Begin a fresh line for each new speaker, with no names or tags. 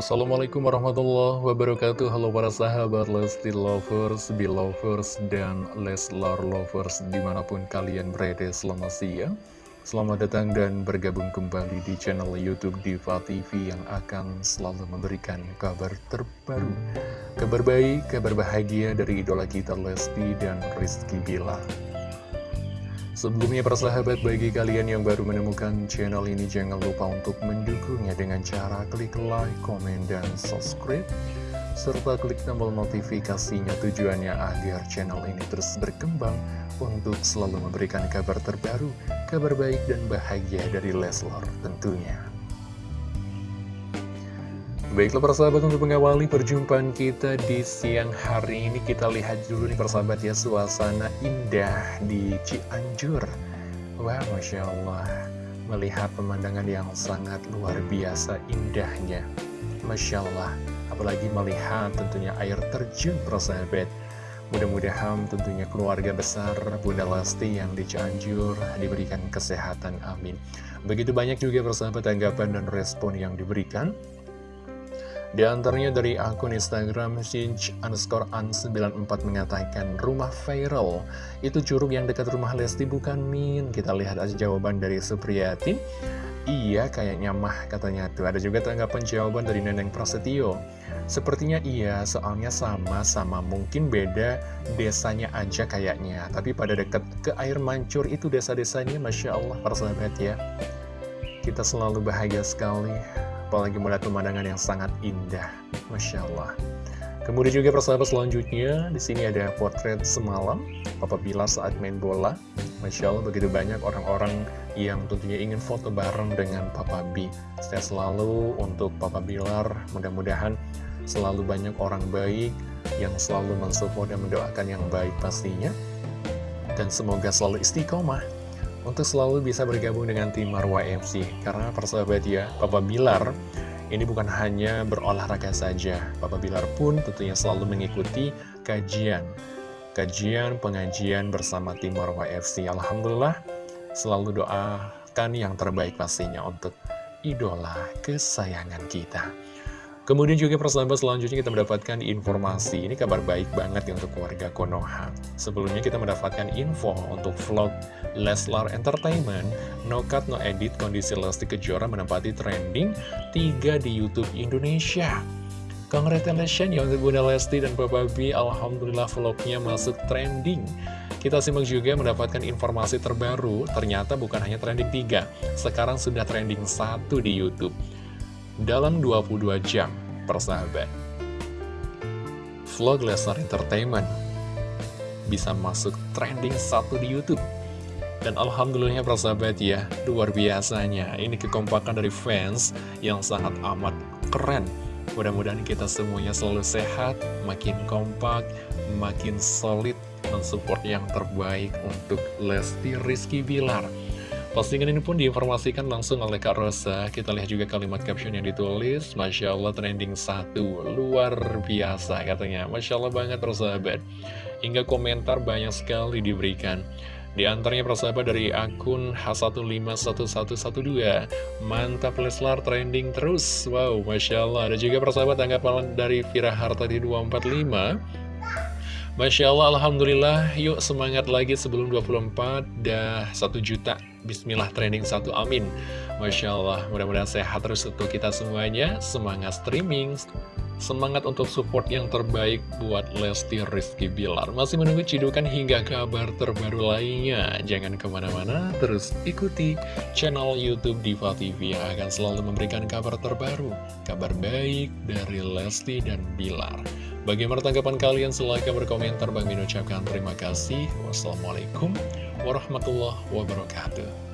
Assalamualaikum warahmatullahi wabarakatuh. Halo para sahabat Lesti Lovers, Belovers, dan Leslar Lovers Di mana pun kalian berada selamat siang. Selamat datang dan bergabung kembali di channel Youtube Diva TV Yang akan selalu memberikan kabar terbaru. Kabar baik, kabar bahagia dari idola kita Lesti dan Rizky Bilar Sebelumnya persahabat bagi kalian yang baru menemukan channel ini jangan lupa untuk mendukungnya dengan cara klik like, komen, dan subscribe serta klik tombol notifikasinya tujuannya agar channel ini terus berkembang untuk selalu memberikan kabar terbaru, kabar baik dan bahagia dari Leslar tentunya. Baiklah persahabat untuk mengawali perjumpaan kita di siang hari ini Kita lihat dulu nih persahabat ya suasana indah di Cianjur. Wah Masya Allah Melihat pemandangan yang sangat luar biasa indahnya. Masya Allah Apalagi melihat tentunya air terjun persahabat Mudah-mudahan tentunya keluarga besar Bunda Lesti yang di Cianjur diberikan kesehatan amin. Begitu banyak juga persahabat tanggapan dan respon yang diberikan di antaranya dari akun Instagram Sinch underscore an94 mengatakan rumah viral itu curug yang dekat rumah Lesti bukan Min. Kita lihat aja jawaban dari Supriyati. Iya kayaknya mah katanya tuh. Ada juga tanggapan jawaban dari Neneng Prasetyo. Sepertinya iya, soalnya sama-sama mungkin beda desanya aja kayaknya. Tapi pada dekat ke air mancur itu desa-desanya Masya Allah persahabat ya. Kita selalu bahagia sekali apalagi melihat pemandangan yang sangat indah, Masya Allah. Kemudian juga persahabat selanjutnya, di sini ada potret semalam, Papa Bilar saat main bola. Masya Allah begitu banyak orang-orang yang tentunya ingin foto bareng dengan Papa B. Saya selalu untuk Papa Bilar, mudah-mudahan selalu banyak orang baik yang selalu mensupport dan mendoakan yang baik pastinya. Dan semoga selalu istiqomah untuk selalu bisa bergabung dengan tim Marwa FC. Karena persahabat ya, Papa Bilar ini bukan hanya berolahraga saja. Papa Bilar pun tentunya selalu mengikuti kajian. Kajian, pengajian bersama tim Marwa FC. Alhamdulillah, selalu doakan yang terbaik pastinya untuk idola kesayangan kita. Kemudian juga persahabat selanjutnya kita mendapatkan informasi. Ini kabar baik banget ya untuk keluarga Konoha. Sebelumnya kita mendapatkan info untuk vlog Leslar Entertainment. No Cut No Edit kondisi Lesti Kejora menempati trending 3 di Youtube Indonesia. Congratulations ya untuk Bunda Lesti dan Papa B Alhamdulillah vlognya masuk trending. Kita simak juga mendapatkan informasi terbaru, ternyata bukan hanya trending 3, sekarang sudah trending 1 di Youtube. Dalam 22 jam, persahabat. Vlog Lesnar Entertainment bisa masuk trending satu di Youtube. Dan Alhamdulillahnya persahabat ya, luar biasanya. Ini kekompakan dari fans yang sangat amat keren. Mudah-mudahan kita semuanya selalu sehat, makin kompak, makin solid, mensupport yang terbaik untuk Lesti Rizky Bilar. Postingan ini pun diinformasikan langsung oleh Kak Rosa. Kita lihat juga kalimat caption yang ditulis. Masya Allah trending satu. Luar biasa katanya. Masya Allah banget persahabat. Hingga komentar banyak sekali diberikan. Di antaranya persahabat dari akun H151112 Mantap Leslar trending terus Wow, Masya Allah Ada juga persahabat tanggapan dari Vira Hartadi 245 Masya Allah, Alhamdulillah, yuk semangat lagi sebelum 24, dah 1 juta, Bismillah trending 1, amin. Masya Allah, mudah-mudahan sehat terus untuk kita semuanya, semangat streaming, semangat untuk support yang terbaik buat Lesti Rizky Bilar. Masih menunggu cidukan hingga kabar terbaru lainnya, jangan ke mana-mana, terus ikuti channel Youtube Diva TV yang akan selalu memberikan kabar terbaru, kabar baik dari Lesti dan Bilar. Bagaimana tanggapan kalian? Silahkan berkomentar. Bang Min ucapkan terima kasih. Wassalamualaikum warahmatullahi wabarakatuh.